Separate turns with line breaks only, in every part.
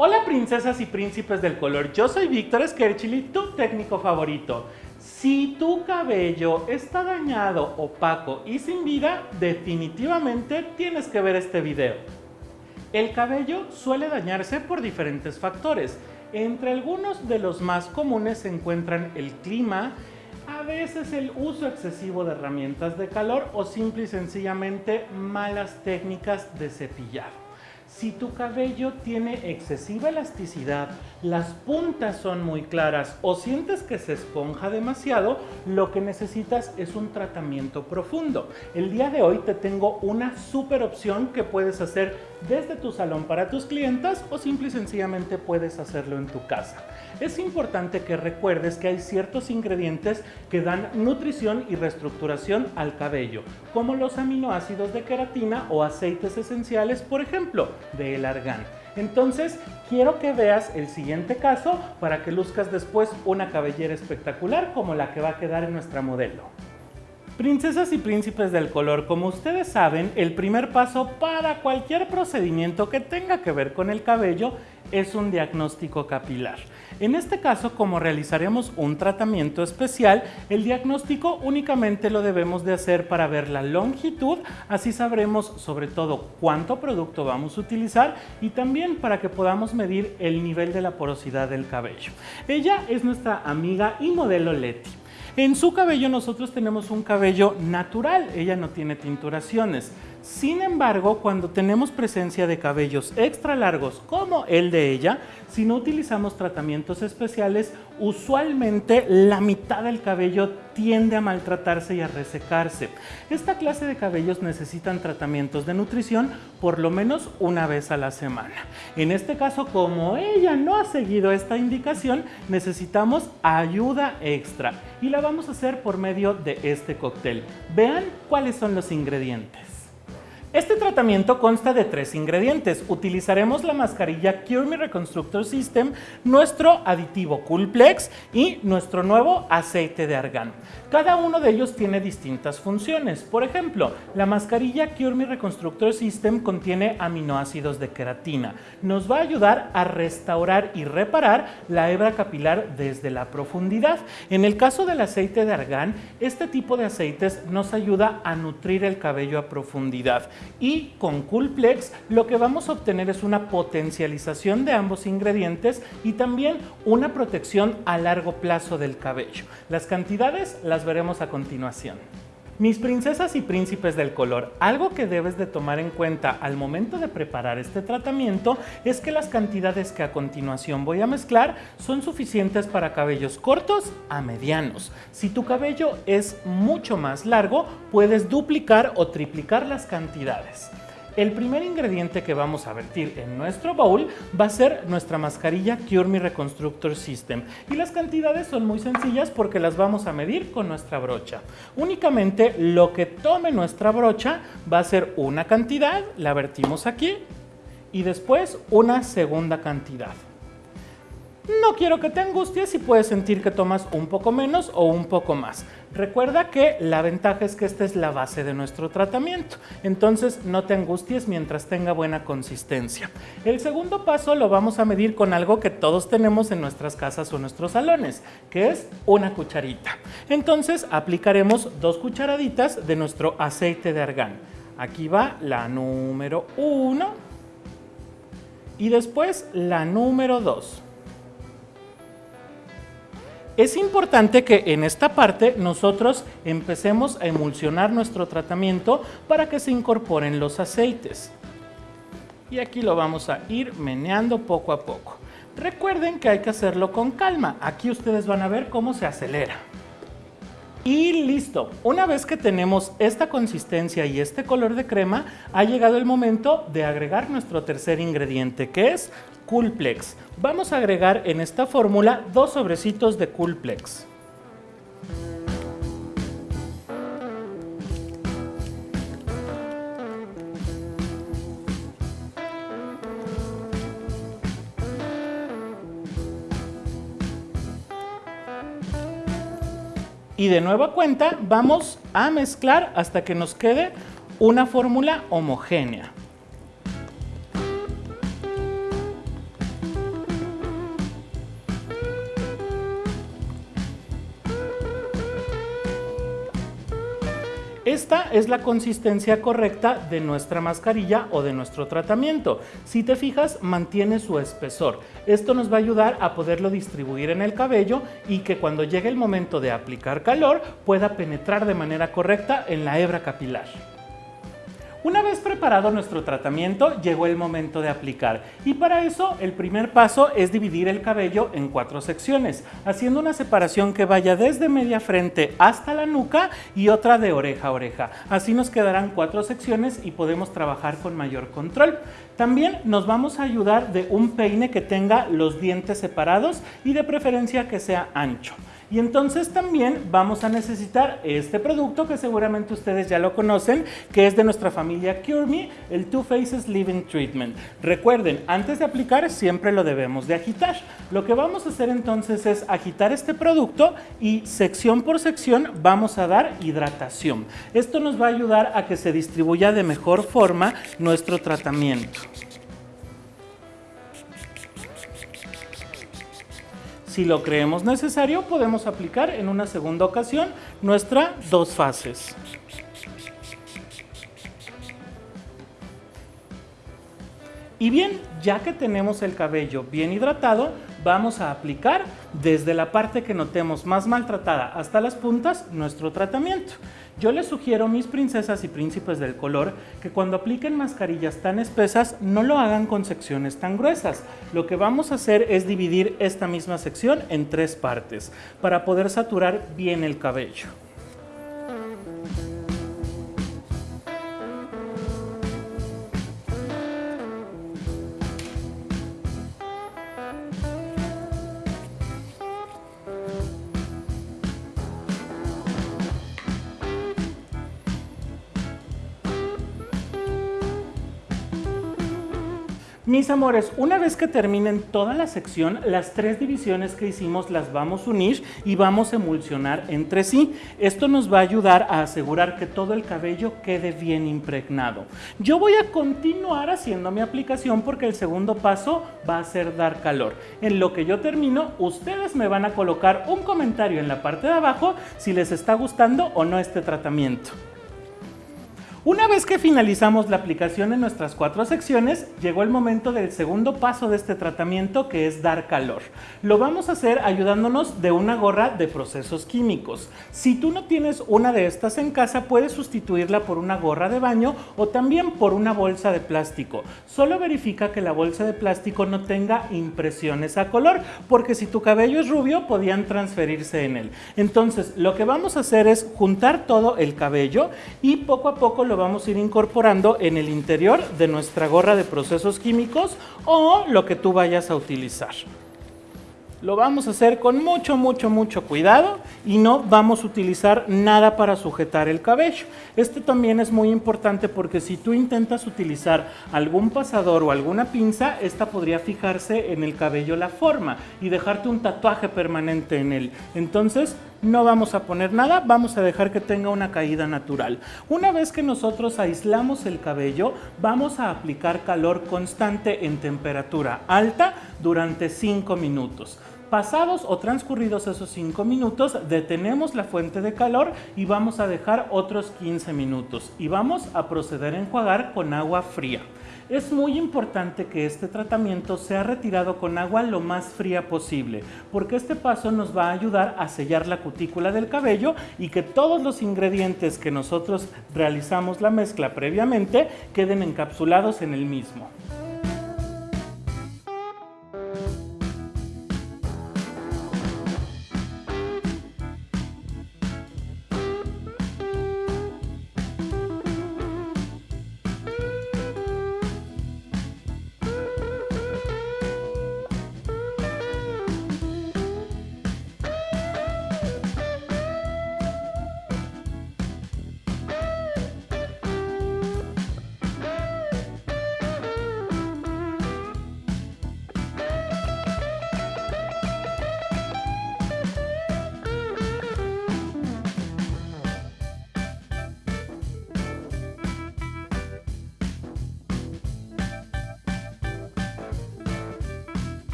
Hola princesas y príncipes del color, yo soy Víctor Skerchili, tu técnico favorito. Si tu cabello está dañado, opaco y sin vida, definitivamente tienes que ver este video. El cabello suele dañarse por diferentes factores. Entre algunos de los más comunes se encuentran el clima, a veces el uso excesivo de herramientas de calor o simple y sencillamente malas técnicas de cepillado. Si tu cabello tiene excesiva elasticidad, las puntas son muy claras o sientes que se esponja demasiado, lo que necesitas es un tratamiento profundo. El día de hoy te tengo una super opción que puedes hacer desde tu salón para tus clientas o simple y sencillamente puedes hacerlo en tu casa. Es importante que recuerdes que hay ciertos ingredientes que dan nutrición y reestructuración al cabello, como los aminoácidos de queratina o aceites esenciales, por ejemplo, de el argán. Entonces, quiero que veas el siguiente caso para que luzcas después una cabellera espectacular como la que va a quedar en nuestra modelo. Princesas y príncipes del color, como ustedes saben, el primer paso para cualquier procedimiento que tenga que ver con el cabello es un diagnóstico capilar. En este caso, como realizaremos un tratamiento especial, el diagnóstico únicamente lo debemos de hacer para ver la longitud, así sabremos sobre todo cuánto producto vamos a utilizar y también para que podamos medir el nivel de la porosidad del cabello. Ella es nuestra amiga y modelo Leti. En su cabello nosotros tenemos un cabello natural, ella no tiene tinturaciones. Sin embargo, cuando tenemos presencia de cabellos extra largos como el de ella, si no utilizamos tratamientos especiales, usualmente la mitad del cabello tiende a maltratarse y a resecarse. Esta clase de cabellos necesitan tratamientos de nutrición por lo menos una vez a la semana. En este caso, como ella no ha seguido esta indicación, necesitamos ayuda extra y la vamos a hacer por medio de este cóctel. Vean cuáles son los ingredientes. Este tratamiento consta de tres ingredientes. Utilizaremos la mascarilla Cure Me Reconstructor System, nuestro aditivo Coolplex y nuestro nuevo aceite de argán. Cada uno de ellos tiene distintas funciones. Por ejemplo, la mascarilla Cure Me Reconstructor System contiene aminoácidos de queratina. Nos va a ayudar a restaurar y reparar la hebra capilar desde la profundidad. En el caso del aceite de argán, este tipo de aceites nos ayuda a nutrir el cabello a profundidad y con Coolplex lo que vamos a obtener es una potencialización de ambos ingredientes y también una protección a largo plazo del cabello. Las cantidades las veremos a continuación. Mis princesas y príncipes del color, algo que debes de tomar en cuenta al momento de preparar este tratamiento es que las cantidades que a continuación voy a mezclar son suficientes para cabellos cortos a medianos. Si tu cabello es mucho más largo, puedes duplicar o triplicar las cantidades. El primer ingrediente que vamos a vertir en nuestro bowl va a ser nuestra mascarilla Cure Me Reconstructor System y las cantidades son muy sencillas porque las vamos a medir con nuestra brocha. Únicamente lo que tome nuestra brocha va a ser una cantidad, la vertimos aquí y después una segunda cantidad. No quiero que te angusties si puedes sentir que tomas un poco menos o un poco más. Recuerda que la ventaja es que esta es la base de nuestro tratamiento, entonces no te angusties mientras tenga buena consistencia. El segundo paso lo vamos a medir con algo que todos tenemos en nuestras casas o nuestros salones, que es una cucharita. Entonces aplicaremos dos cucharaditas de nuestro aceite de argán. Aquí va la número 1 y después la número 2. Es importante que en esta parte nosotros empecemos a emulsionar nuestro tratamiento para que se incorporen los aceites. Y aquí lo vamos a ir meneando poco a poco. Recuerden que hay que hacerlo con calma. Aquí ustedes van a ver cómo se acelera. Y listo, una vez que tenemos esta consistencia y este color de crema, ha llegado el momento de agregar nuestro tercer ingrediente que es Coolplex. Vamos a agregar en esta fórmula dos sobrecitos de Coolplex. Y de nueva cuenta vamos a mezclar hasta que nos quede una fórmula homogénea. Esta es la consistencia correcta de nuestra mascarilla o de nuestro tratamiento. Si te fijas, mantiene su espesor. Esto nos va a ayudar a poderlo distribuir en el cabello y que cuando llegue el momento de aplicar calor pueda penetrar de manera correcta en la hebra capilar. Una vez preparado nuestro tratamiento, llegó el momento de aplicar y para eso el primer paso es dividir el cabello en cuatro secciones, haciendo una separación que vaya desde media frente hasta la nuca y otra de oreja a oreja. Así nos quedarán cuatro secciones y podemos trabajar con mayor control. También nos vamos a ayudar de un peine que tenga los dientes separados y de preferencia que sea ancho. Y entonces también vamos a necesitar este producto que seguramente ustedes ya lo conocen, que es de nuestra familia CureMe, el Two Faces Living Treatment. Recuerden, antes de aplicar siempre lo debemos de agitar. Lo que vamos a hacer entonces es agitar este producto y sección por sección vamos a dar hidratación. Esto nos va a ayudar a que se distribuya de mejor forma nuestro tratamiento. Si lo creemos necesario, podemos aplicar en una segunda ocasión nuestra dos fases. Y bien, ya que tenemos el cabello bien hidratado, vamos a aplicar desde la parte que notemos más maltratada hasta las puntas nuestro tratamiento. Yo les sugiero, mis princesas y príncipes del color, que cuando apliquen mascarillas tan espesas no lo hagan con secciones tan gruesas. Lo que vamos a hacer es dividir esta misma sección en tres partes para poder saturar bien el cabello. Mis amores, una vez que terminen toda la sección, las tres divisiones que hicimos las vamos a unir y vamos a emulsionar entre sí. Esto nos va a ayudar a asegurar que todo el cabello quede bien impregnado. Yo voy a continuar haciendo mi aplicación porque el segundo paso va a ser dar calor. En lo que yo termino, ustedes me van a colocar un comentario en la parte de abajo si les está gustando o no este tratamiento. Una vez que finalizamos la aplicación en nuestras cuatro secciones, llegó el momento del segundo paso de este tratamiento que es dar calor. Lo vamos a hacer ayudándonos de una gorra de procesos químicos. Si tú no tienes una de estas en casa, puedes sustituirla por una gorra de baño o también por una bolsa de plástico. Solo verifica que la bolsa de plástico no tenga impresiones a color, porque si tu cabello es rubio, podían transferirse en él. Entonces, lo que vamos a hacer es juntar todo el cabello y poco a poco lo vamos a ir incorporando en el interior de nuestra gorra de procesos químicos o lo que tú vayas a utilizar. Lo vamos a hacer con mucho, mucho, mucho cuidado y no vamos a utilizar nada para sujetar el cabello. Este también es muy importante porque si tú intentas utilizar algún pasador o alguna pinza, esta podría fijarse en el cabello la forma y dejarte un tatuaje permanente en él. Entonces, no vamos a poner nada, vamos a dejar que tenga una caída natural. Una vez que nosotros aislamos el cabello, vamos a aplicar calor constante en temperatura alta durante 5 minutos. Pasados o transcurridos esos 5 minutos, detenemos la fuente de calor y vamos a dejar otros 15 minutos y vamos a proceder a enjuagar con agua fría. Es muy importante que este tratamiento sea retirado con agua lo más fría posible, porque este paso nos va a ayudar a sellar la cutícula del cabello y que todos los ingredientes que nosotros realizamos la mezcla previamente queden encapsulados en el mismo.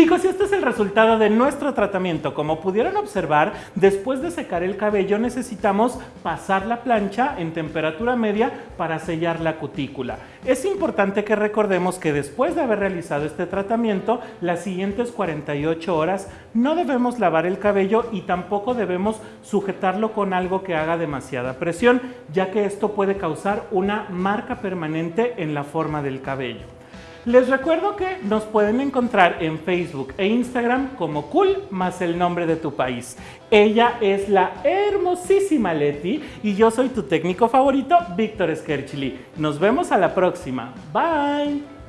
Chicos, y este es el resultado de nuestro tratamiento. Como pudieron observar, después de secar el cabello necesitamos pasar la plancha en temperatura media para sellar la cutícula. Es importante que recordemos que después de haber realizado este tratamiento, las siguientes 48 horas no debemos lavar el cabello y tampoco debemos sujetarlo con algo que haga demasiada presión, ya que esto puede causar una marca permanente en la forma del cabello. Les recuerdo que nos pueden encontrar en Facebook e Instagram como Cool más el nombre de tu país. Ella es la hermosísima Leti y yo soy tu técnico favorito, Víctor Skerchili. Nos vemos a la próxima. Bye.